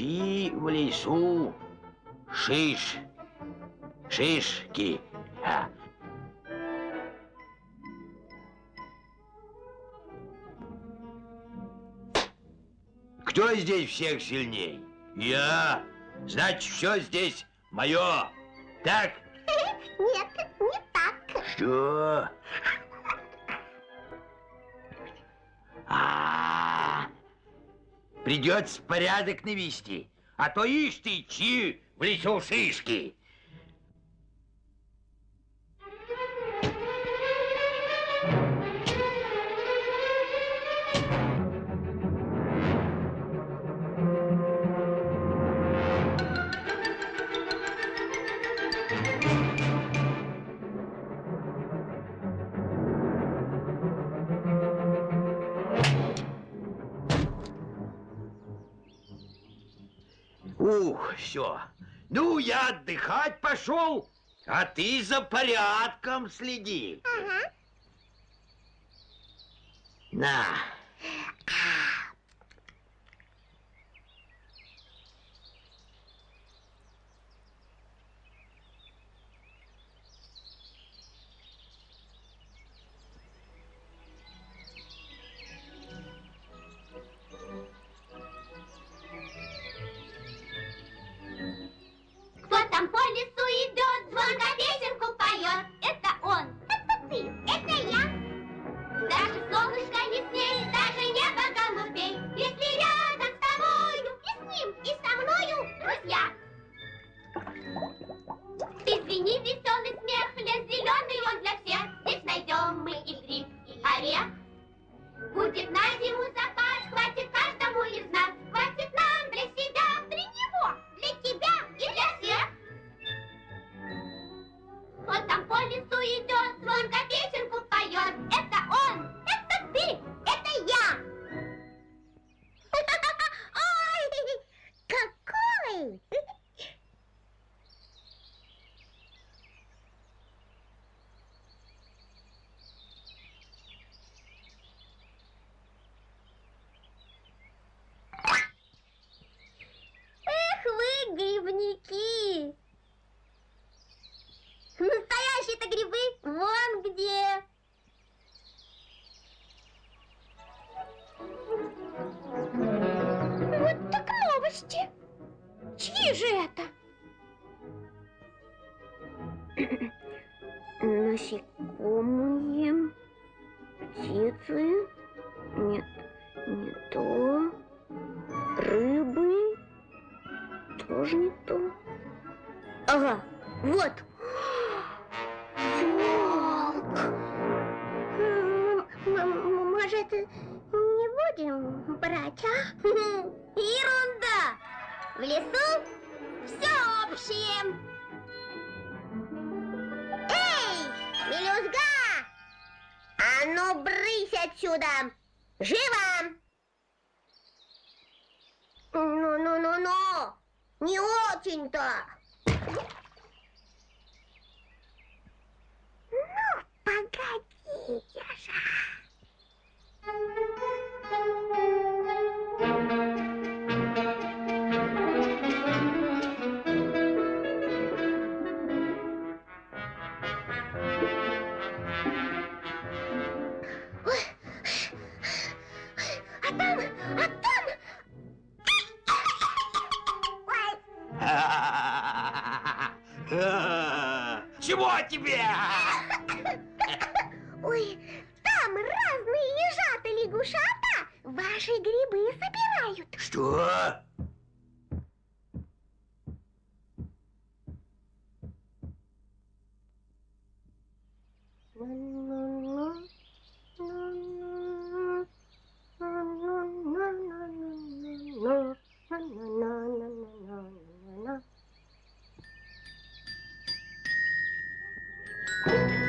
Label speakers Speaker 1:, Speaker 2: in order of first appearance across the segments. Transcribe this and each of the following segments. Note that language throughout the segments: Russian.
Speaker 1: в лесу шиш, шишки. А. Кто здесь всех сильней? Я. Значит, все здесь мое. Так?
Speaker 2: Нет, не так.
Speaker 1: Что? Придется порядок навести. А то ишь ты, чи в лесу шишки. Все. Ну, я отдыхать пошел, а ты за порядком следи.
Speaker 2: Ага.
Speaker 1: На.
Speaker 2: Друзья. Извини, веселый Чьи же это? Насекомые, птицы, нет, не то, рыбы, тоже не то. Ага, вот. Волк. Может, не будем брать, а? Ерунда! В лесу все общее. Эй, мелюзга! А ну, брысь отсюда! Живо! Ну-ну-ну-ну! Не очень-то! Ну, погодите же.
Speaker 1: Чего тебе?
Speaker 2: Ой, там разные ежата лягушата ваши грибы собирают.
Speaker 1: Что? Música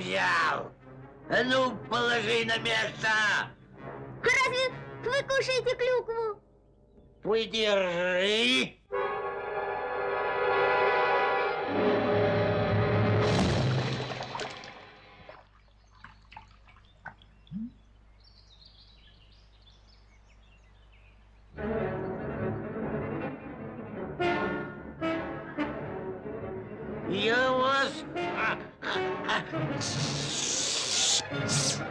Speaker 1: взял? А ну, положи на место!
Speaker 2: Разве вы кушаете клюкву?
Speaker 1: Подержи! Thank you.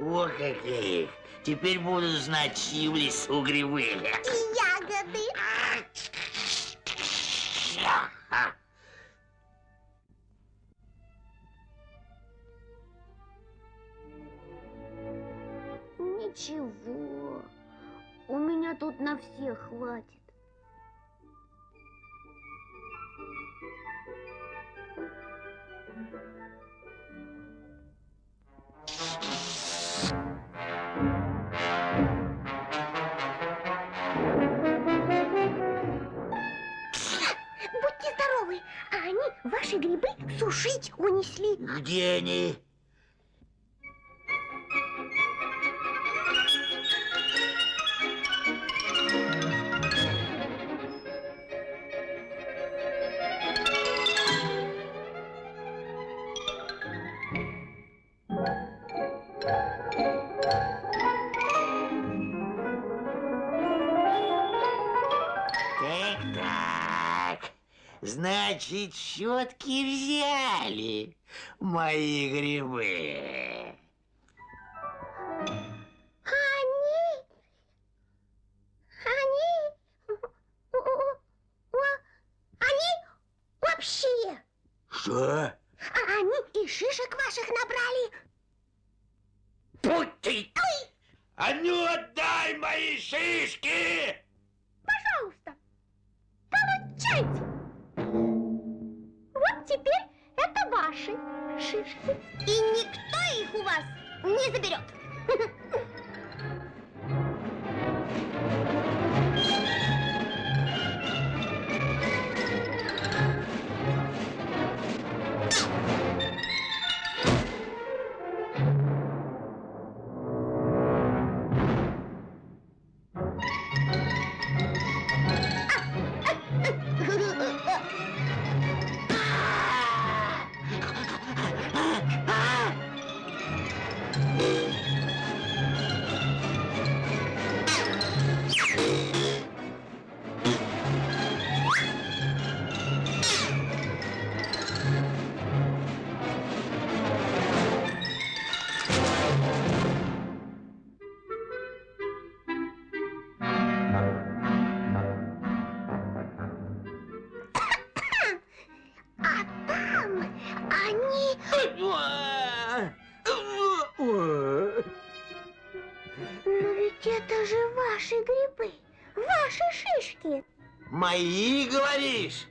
Speaker 1: О, каких! Теперь буду знать, чьи в лесу грибы.
Speaker 2: И ягоды. Ничего, у меня тут на всех хватит. Здоровы, а они ваши грибы сушить унесли.
Speaker 1: Где они? Значит, щетки взяли мои грибы.
Speaker 2: Они... Они... Они вообще...
Speaker 1: Что?
Speaker 2: А они и шишек ваших набрали.
Speaker 1: Будь ты! А ну отдай мои шишки!
Speaker 2: Пожалуйста, получайте. И никто их у вас не заберет. Но ведь это же ваши грибы, ваши шишки.
Speaker 1: Мои, говоришь?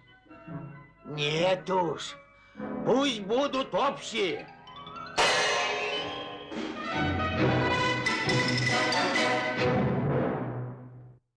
Speaker 1: Нет уж. Пусть будут общие.